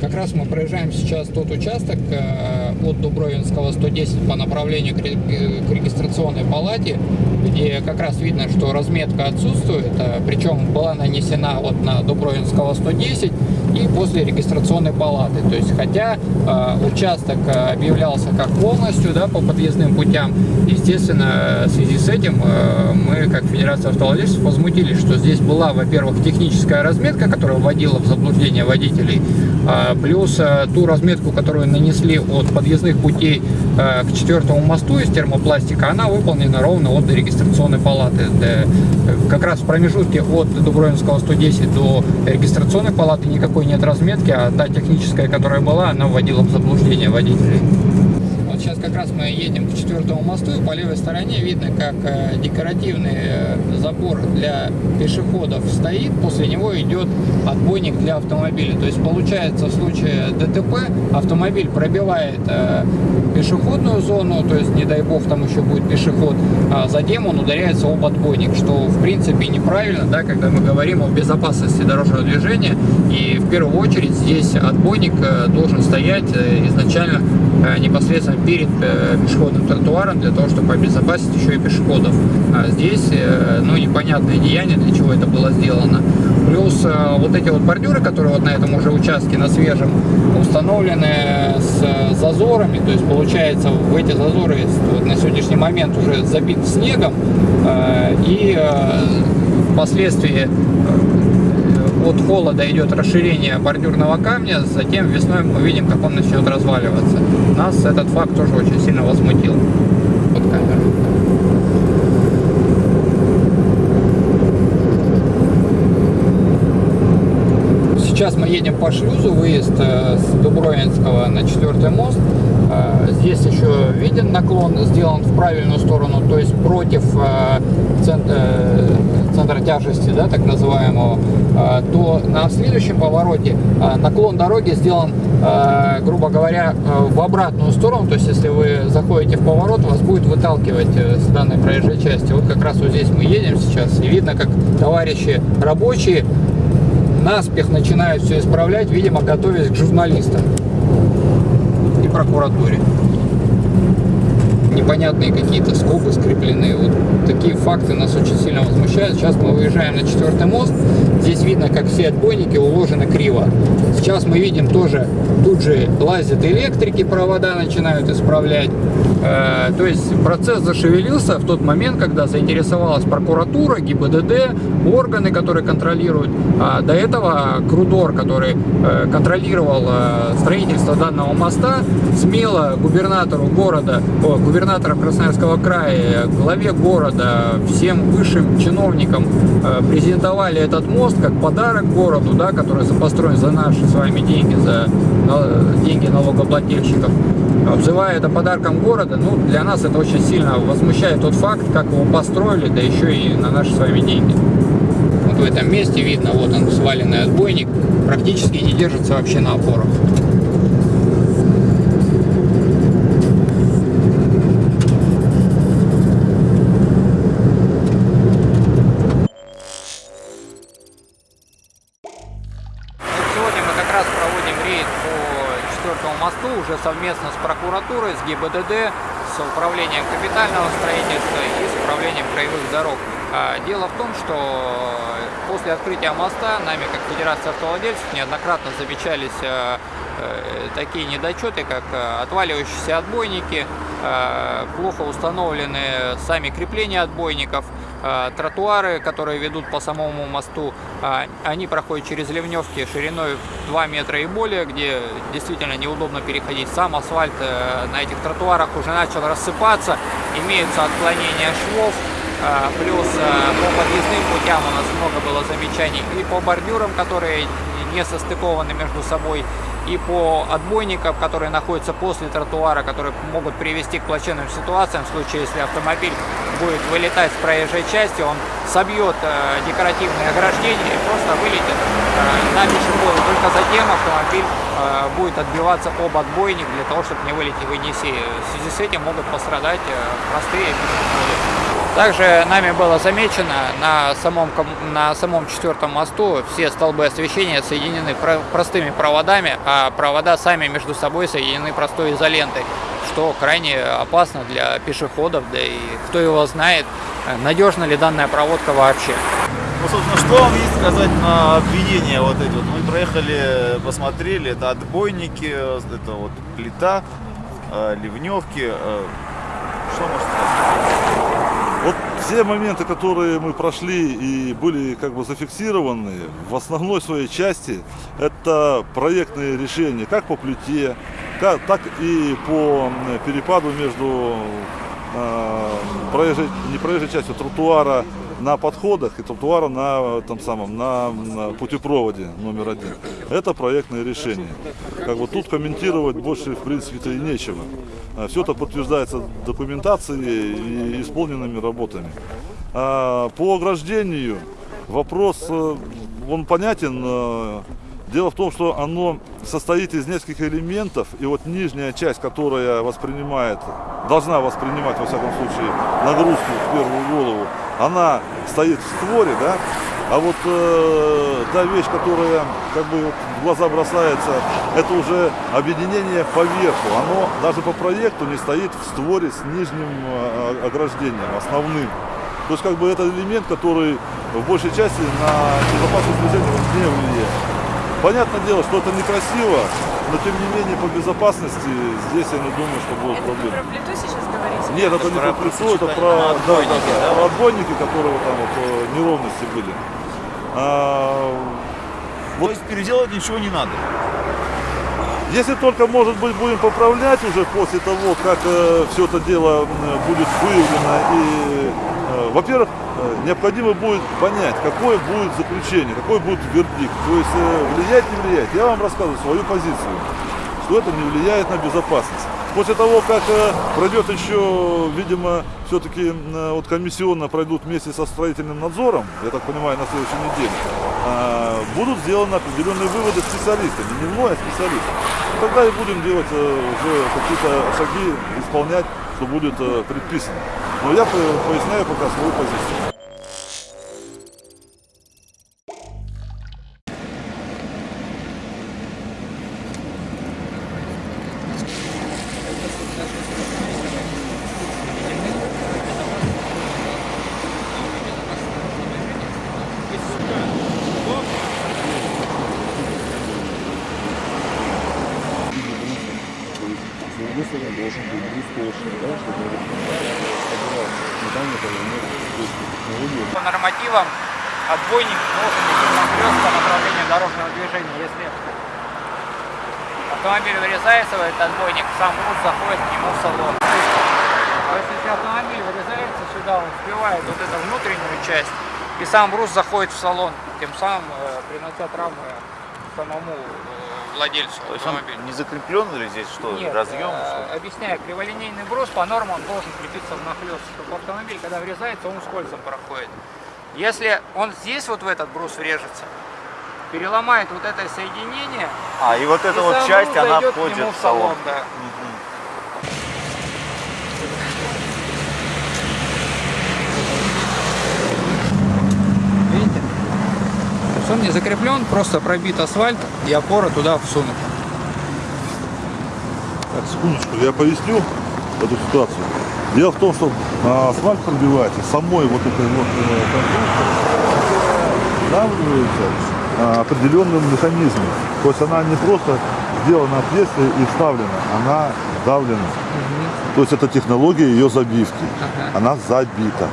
Как раз мы проезжаем сейчас тот участок э, от Дубровинского 110 по направлению к регистрационной палате, где как раз видно, что разметка отсутствует, э, причем была нанесена вот на Дубровинского 110 и после регистрационной палаты. То есть, хотя э, участок объявлялся как полностью да, по подъездным путям, естественно, в связи с этим мы, как Федерация автовладельцев, возмутились, что здесь была, во-первых, техническая разметка, которая вводила в заблуждение водителей, а, плюс э, ту разметку, которую нанесли от подъездных путей э, к четвертому мосту из термопластика, она выполнена ровно от регистрационной палаты. Э, как раз в промежутке от Дубровинского 110 до регистрационной палаты никакой нет разметки, а та техническая, которая была, она вводила в заблуждение водителей. Вот сейчас как раз мы едем к четвертому мосту, и по левой стороне видно, как э, декоративный э, забор для пешеходов стоит, после него идет отбойник для автомобиля. То есть получается в случае ДТП автомобиль пробивает э, пешеходную зону, то есть не дай бог там еще будет пешеход, а затем он ударяется об отбойник, что в принципе неправильно, да, когда мы говорим о безопасности дорожного движения. И в первую очередь здесь отбойник должен стоять изначально непосредственно перед э, пешеходным тротуаром для того, чтобы обезопасить еще и пешеходов. А здесь, э, ну, непонятное деяние, для чего это было сделано. Плюс э, вот эти вот бордюры, которые вот на этом уже участке, на свежем, установлены с зазорами, то есть получается в эти зазоры вот на сегодняшний момент уже забит снегом, и впоследствии от холода идет расширение бордюрного камня, затем весной мы видим, как он начнет разваливаться. Нас этот факт тоже очень сильно возмутил под камерой. Сейчас мы едем по шлюзу, выезд э, с Дубровинского на четвертый мост. Э, здесь еще виден наклон, сделан в правильную сторону, то есть против э, центра тяжести, да, так называемого, то на следующем повороте наклон дороги сделан, грубо говоря, в обратную сторону, то есть если вы заходите в поворот, вас будет выталкивать с данной проезжей части. Вот как раз вот здесь мы едем сейчас, и видно, как товарищи рабочие наспех начинают все исправлять, видимо, готовясь к журналистам прокуратуре. Непонятные какие-то скобы скреплены. Вот такие факты нас очень сильно возмущают. Сейчас мы выезжаем на четвертый мост. Здесь видно, как все отбойники уложены криво. Сейчас мы видим тоже, тут же лазят электрики, провода начинают исправлять. Э, то есть процесс зашевелился в тот момент, когда заинтересовалась прокуратура, ГИБДД, органы, которые контролируют. А до этого Крудор, который э, контролировал э, строительство данного моста, смело губернатору города, о, губернатора Красноярского края, главе города, всем высшим чиновникам презентовали этот мост как подарок городу, да, который построен за наши с вами деньги, за деньги налогоплательщиков обзывая это подарком города, ну, для нас это очень сильно возмущает тот факт, как его построили, да еще и на наши с вами деньги. Вот в этом месте видно, вот он сваленный отбойник, практически не держится вообще на опорах. Совместно с прокуратурой, с ГИБДД, с управлением капитального строительства и с управлением краевых дорог. А, дело в том, что после открытия моста нами, как Федерация автовладельцев, неоднократно замечались э, э, такие недочеты, как э, отваливающиеся отбойники, плохо установлены сами крепления отбойников, тротуары, которые ведут по самому мосту, а, они проходят через ливневки шириной 2 метра и более, где действительно неудобно переходить. Сам асфальт э, на этих тротуарах уже начал рассыпаться, имеются отклонения швов, а, плюс э, по подъездным путям у нас много было замечаний и по бордюрам, которые не состыкованы между собой, и по отбойникам, которые находятся после тротуара, которые могут привести к плачевным ситуациям в случае, если автомобиль будет вылетать с проезжей части, он собьет э, декоративные ограждения и просто вылетит э, на пешехода. Только затем автомобиль э, будет отбиваться об отбойник для того, чтобы не вылететь в Енисей. В связи с этим могут пострадать э, простые пешеходы. Также нами было замечено на самом, на самом четвертом мосту все столбы освещения соединены простыми проводами, а провода сами между собой соединены простой изолентой, что крайне опасно для пешеходов, да и кто его знает, надежна ли данная проводка вообще. Ну, собственно, что вам есть сказать на обвинение вот эти вот? Мы проехали, посмотрели, это отбойники, это вот плита, э, ливневки. Э, что можно сказать? Вот все моменты, которые мы прошли и были как бы зафиксированы, в основной своей части это проектные решения, как по плите, как, так и по перепаду между э, проезжей, не проезжей частью тротуара на подходах и тротуара на, там самом, на, на путепроводе номер один. Это проектное решение. Как бы тут комментировать больше в принципе-то и нечего. А Все это подтверждается документацией и исполненными работами. А по ограждению вопрос, э, он понятен, э, Дело в том, что оно состоит из нескольких элементов, и вот нижняя часть, которая воспринимает, должна воспринимать, во всяком случае, нагрузку в первую голову, она стоит в створе, да, а вот э, та вещь, которая как бы вот в глаза бросается, это уже объединение по верху. Оно даже по проекту не стоит в створе с нижним э, ограждением, основным. То есть как бы это элемент, который в большей части на безопасность движения не влияет. Понятное дело, что это некрасиво, но тем не менее по безопасности здесь я не думаю, что будут это проблемы. про плиту сейчас говорите? Нет, это, не про плиту, это про, да, да, да, про отбойники, которые там вот, э, неровности были. А, вот, То есть переделать ничего не надо? Если только, может быть, будем поправлять уже после того, как э, все это дело будет выявлено и, э, во-первых, необходимо будет понять, какое будет заключение, какой будет вердикт. То есть э, влиять, не влияет. Я вам рассказываю свою позицию, что это не влияет на безопасность. После того, как э, пройдет еще, видимо, все-таки вот комиссионно пройдут вместе со строительным надзором, я так понимаю, на следующей неделе, будут сделаны определенные выводы специалистами, не мной, а специалистами. Тогда и будем делать уже какие-то шаги, исполнять, что будет предписано. Но я поясняю пока свою позицию. Соответственно, должен быть двустоечный, да, чтобы. По нормативам отбойник должен быть нагрез по направлению дорожного движения. Если автомобиль вырезается в этот отбойник, сам груз заходит к нему в салон. А если автомобиль вырезается сюда, он сбивает вот эту внутреннюю часть, и сам груз заходит в салон, тем самым э, принося травмы самому э, владельцу То есть автомобиля. не закреплен или здесь что, Нет, разъем? э, что? объясняю, криволинейный брус по нормам должен крепиться в нахлест, чтобы автомобиль, когда врезается, он скользом проходит. Если он здесь вот в этот брус врежется, переломает вот это соединение, А, и вот эта вот часть, она входит в салон. да. Мгм. Видите? То есть он не закреплен, просто пробит асфальт и опора туда всунута. Так, секундочку, я поясню эту ситуацию. Дело в том, что а, асфальт пробивается самой вот этой вот э, конструкцией, давливается а, определенным механизмом. То есть она не просто сделана отверстие и вставлена, она давлена. То есть это технология ее забивки. Ага. Она забита.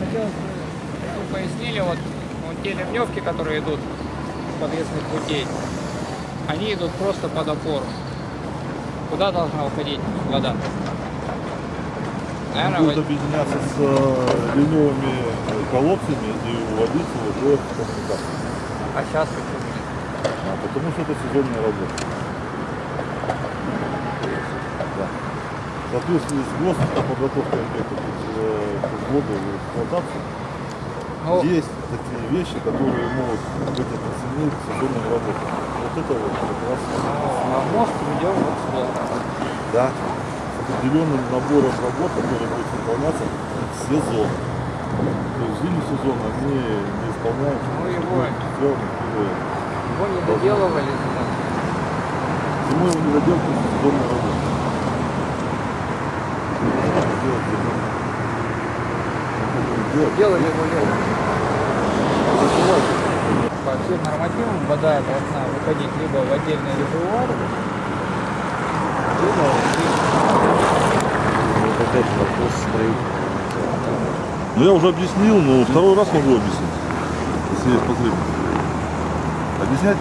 Хотелось бы, чтобы вы пояснили, вот, вот те ливневки, которые идут с подъездных путей, они идут просто под опору. Куда должна уходить вода? Наверное, Будет вот- объединяться с э, ливневыми колодцами и уводиться уже в коммуникацию. а сейчас почему? А, потому что это сезонная работа. Да. В соответствии с ГОСТом по подготовке объектов к э, к в эксплуатацию, Ну, есть такие вещи, которые могут быть отнесены к сезонным работам. Вот это вот как раз а мост ведем вот сюда. да, с определенным набором работ, который будет выполняться в сезон. То есть зимний сезон они не исполняют. Ну, его- Его не доделывали. Зимой его не. Делать зимой. Делать. Делали его летом. По всем нормативам вода должна выходить либо в отдельный резервуар, либо в Вот опять вопрос строительства. Ну я уже объяснил, но второй раз могу объяснить, если есть потребность. Объяснять?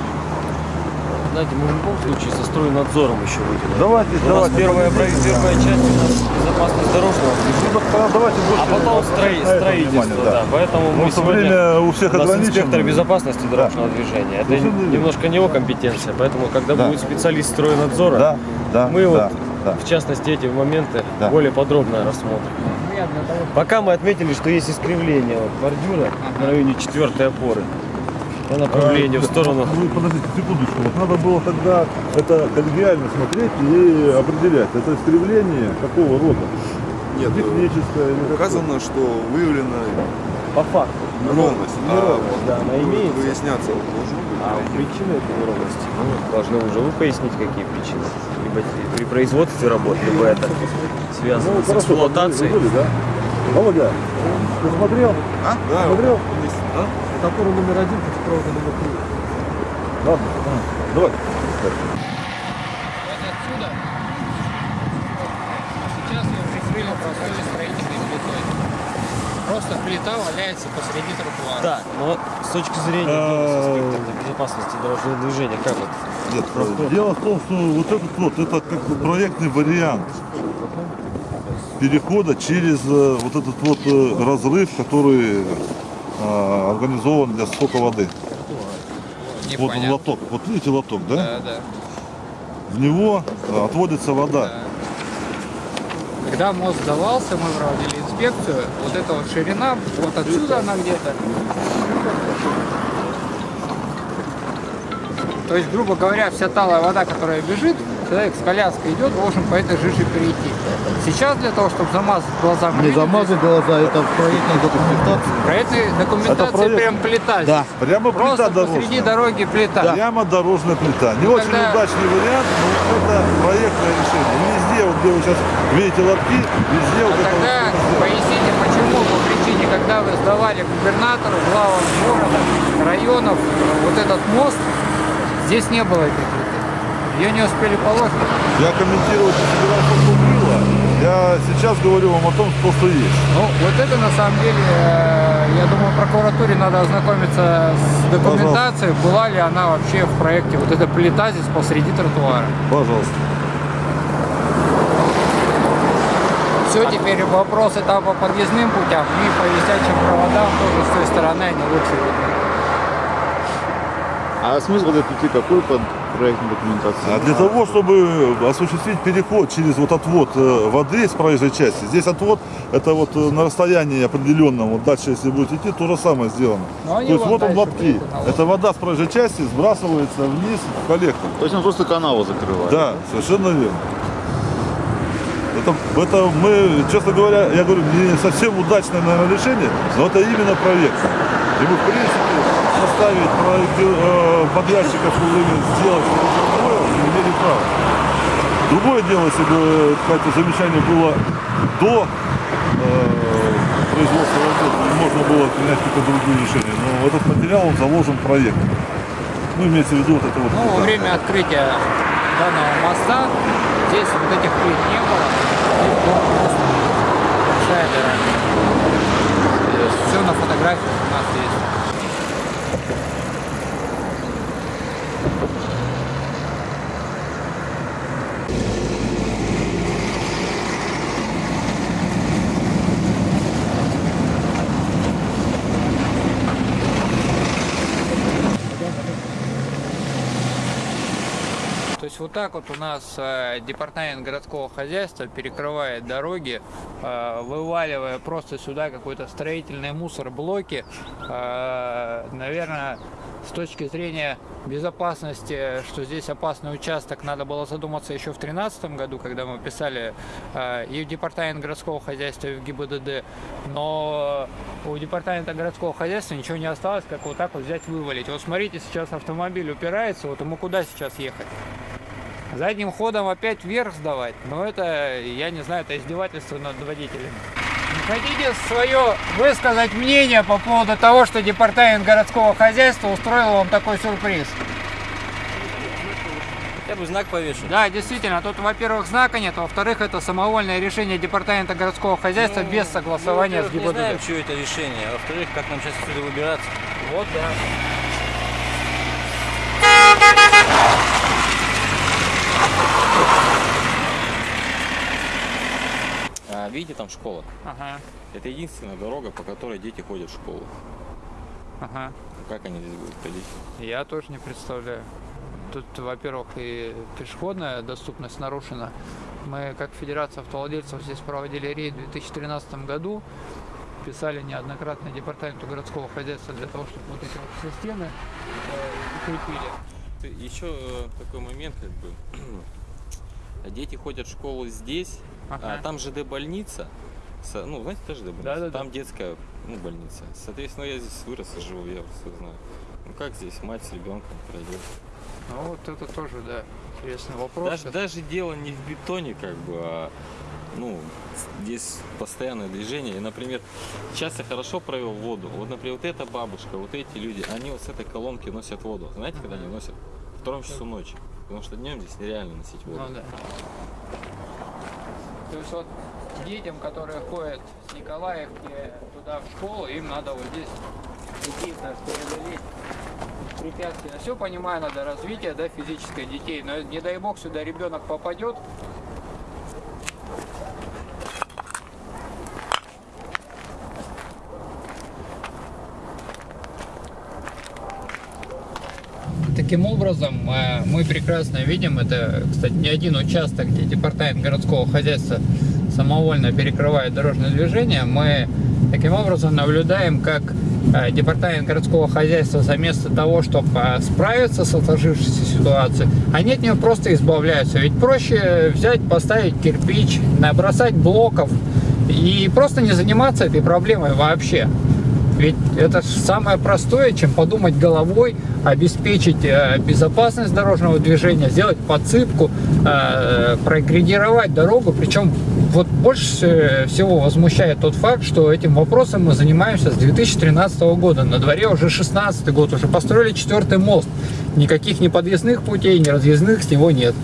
Знаете, мы в любом случае со стройнадзором еще выйдем. Давайте, У нас первая, первая часть у нас безопасность дорожного движения. давайте больше А потом строи- строительство, внимание, да. Поэтому мы сегодня... время у всех У нас инспектор безопасности дорожного движения. Это верно. немножко не его компетенция, поэтому когда Да. будет специалист стройнадзора, Да, да, мы да, вот да. в частности эти моменты Да. более подробно рассмотрим. Ну, Пока мы отметили, что есть искривление вот, бордюра на районе четвертой опоры по направлению в сторону. Вы подождите секундочку. Вот надо было тогда это коллегиально смотреть и определять. Это искривление какого рода? Нет, Техническое или какое? указано, что выявлена По факту. неровность. А Неровность, да, она имеется. Выясняться должно быть. А причины этой неровности ну, должны уже вы пояснить, какие причины. Либо при производстве работ, либо это связано Ну, с хорошо, эксплуатацией. вы были, да? Володя, ты смотрел? А? Да, Смотрел? есть. Который номер один, провода номер три. Ладно, давай. вот отсюда сейчас ее прикрыли простой строительной плитой. Просто плита валяется посреди тротуара. Да, но с точки зрения инспектора безопасности дорожного движения, как вот? Нет, дело в том, что вот этот вот, это как бы проектный вариант перехода через э, вот этот вот э, разрыв, который э, организован для стока воды. Вот он Непонятно. лоток. Вот видите лоток, да? Да, да. В него э, отводится вода. Когда мост сдавался, мы проводили инспекцию. Вот эта вот ширина, вот отсюда она где-то. То есть, грубо говоря, вся талая вода, которая бежит, человек с коляской идет, должен по этой жиже перейти. Сейчас для того, чтобы замазать глаза, Не замазать глаза, это в проектной документации. проектной документации проект. прям плита. Да. Прямо Просто плита посреди дорожная. дороги плита. Прямо дорожная плита. Не очень Когда- удачный вариант, но это проектное решение. Везде, вот где вы сейчас видите лотки, везде вот А это тогда вот- поясните, почему по причине, когда вы сдавали губернатору, главам города, районов, вот этот мост, здесь не было этой плиты. Ее не успели положить. Я комментировать не собирался, что было. Я сейчас говорю вам о том, что, что есть. Ну, вот это на самом деле, э, я думаю, прокуратуре надо ознакомиться с документацией, была ли она вообще в проекте, вот эта плита здесь посреди тротуара. Пожалуйста. Все, теперь вопросы там по подъездным путям и по висячим проводам тоже с той стороны они лучше видны. А смысл этой пути какой под проектной документацией? А для того, чтобы осуществить переход через вот отвод э, воды с проезжей части, здесь отвод, это вот э, на расстоянии определенном, вот дальше, если будете идти, то же самое сделано. Но они То есть вот он на Это вода с проезжей части сбрасывается вниз в коллектор. То есть он просто канаву закрывает? Да, совершенно верно. Это, это мы, честно говоря, я говорю, не совсем удачное, наверное, решение, но это именно проект. И мы, в принципе, проекти- э, подрядчиков сделать не имели права. Другое дело, если бы какое-то замечание было до э, производства работ, можно было принять какие-то другие решения. Но этот материал, он заложен в проект. Ну, имеется в виду вот это вот. Ну, во время открытия данного моста здесь вот этих плит не было. Здесь дыра. Все на фотографиях у нас есть. Есть вот так вот у нас э, департамент городского хозяйства перекрывает дороги, э, вываливая просто сюда какой-то строительный мусор, блоки. Э, наверное, с точки зрения безопасности, что здесь опасный участок, надо было задуматься еще в 2013 году, когда мы писали э, и в департамент городского хозяйства, и в ГИБДД. Но у департамента городского хозяйства ничего не осталось, как вот так вот взять вывалить. Вот смотрите, сейчас автомобиль упирается, вот ему куда сейчас ехать? Задним ходом опять вверх сдавать, но это, я не знаю, это издевательство над водителем. Не хотите свое высказать мнение по поводу того, что департамент городского хозяйства устроил вам такой сюрприз? Я бы знак повешу. Да, действительно, тут, во-первых, знака нет, во-вторых, это самовольное решение департамента городского хозяйства без согласования с Мы, во-первых, не знаем, ГИБДД. что это решение, а во-вторых, как нам сейчас отсюда выбираться. Вот, да. Видите, там школа. Ага, Это единственная дорога, по которой дети ходят в школу. ага. Как они здесь будут ходить? Я тоже не представляю. Тут, во-первых, и пешеходная доступность нарушена. Мы, как Федерация автовладельцев, здесь проводили рейд в 2013 году. Писали неоднократно департаменту городского хозяйства для того, чтобы вот эти вот все стены э, укрепили. Еще э, такой момент, как бы. Дети ходят в школу здесь, Ага. а там ЖД больница. Ну, знаете, тоже ЖД больница? Да-да-да. Там детская ну, больница. Соответственно, я здесь вырос и живу, я все знаю. Ну как здесь мать с ребенком пройдет? Ну вот это тоже, да, интересный вопрос. Даже, даже дело не в бетоне, как бы, а ну, здесь постоянное движение. И, например, сейчас я хорошо провел воду. Вот, например, вот эта бабушка, вот эти люди, они вот с этой колонки носят воду. Знаете, когда они носят? В втором часу ночи. Потому что днем здесь нереально носить воду. Ну да. То есть вот детям, которые ходят с Николаевки туда в школу, им надо вот здесь какие-то преодолеть препятствия. Все понимаю, надо развитие, да, физическое детей, но не дай бог сюда ребенок попадет, Таким образом, э, мы прекрасно видим, это, кстати, не один участок, где департамент городского хозяйства самовольно перекрывает дорожное движение. Мы таким образом наблюдаем, как э, департамент городского хозяйства вместо того, чтобы справиться с сложившейся ситуацией, они от нее просто избавляются. Ведь проще взять, поставить кирпич, набросать блоков и просто не заниматься этой проблемой вообще. Ведь это самое простое, чем подумать головой, обеспечить э, безопасность дорожного движения, сделать подсыпку, э, проградировать дорогу. Причем вот больше всего возмущает тот факт, что этим вопросом мы занимаемся с 2013 года. На дворе уже 16 год, уже построили четвертый мост. Никаких ни подъездных путей, ни разъездных с него нет.